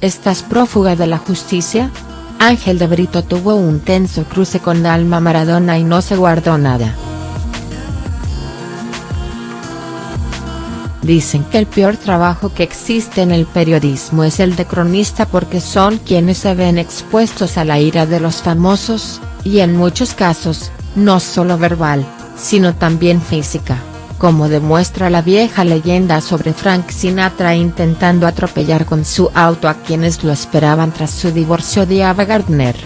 ¿estás prófuga de la justicia? Ángel de Brito tuvo un tenso cruce con Dalma Maradona y no se guardó nada. Dicen que el peor trabajo que existe en el periodismo es el de cronista porque son quienes se ven expuestos a la ira de los famosos, y en muchos casos, no solo verbal, sino también física como demuestra la vieja leyenda sobre Frank Sinatra intentando atropellar con su auto a quienes lo esperaban tras su divorcio de Ava Gardner.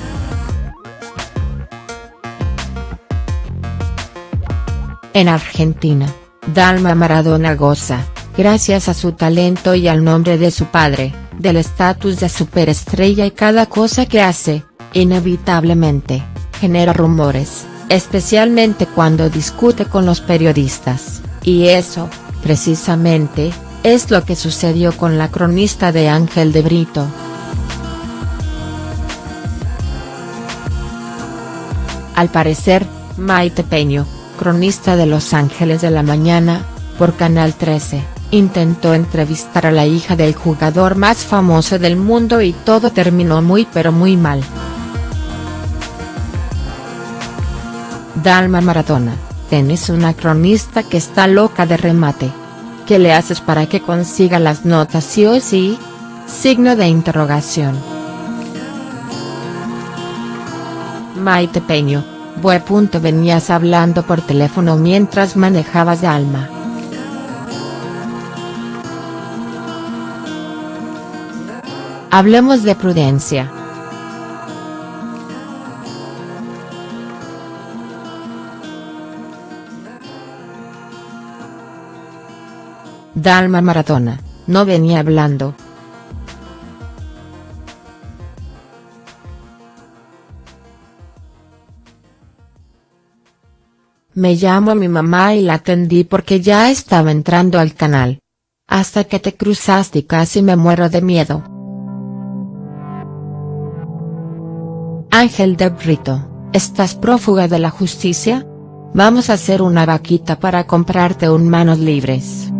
En Argentina, Dalma Maradona goza, gracias a su talento y al nombre de su padre, del estatus de superestrella y cada cosa que hace, inevitablemente, genera rumores, especialmente cuando discute con los periodistas. Y eso, precisamente, es lo que sucedió con la cronista de Ángel de Brito. Al parecer, Maite Peño, cronista de Los Ángeles de la Mañana, por Canal 13, intentó entrevistar a la hija del jugador más famoso del mundo y todo terminó muy pero muy mal. Dalma Maratona Tenés una cronista que está loca de remate. ¿Qué le haces para que consiga las notas sí o sí? Signo de interrogación. Maite Peño, punto venías hablando por teléfono mientras manejabas de alma. Hablemos de prudencia. Dalma Maratona, no venía hablando. Me llamo a mi mamá y la atendí porque ya estaba entrando al canal. Hasta que te cruzaste y casi me muero de miedo. Ángel de Brito, ¿estás prófuga de la justicia? Vamos a hacer una vaquita para comprarte un manos libres.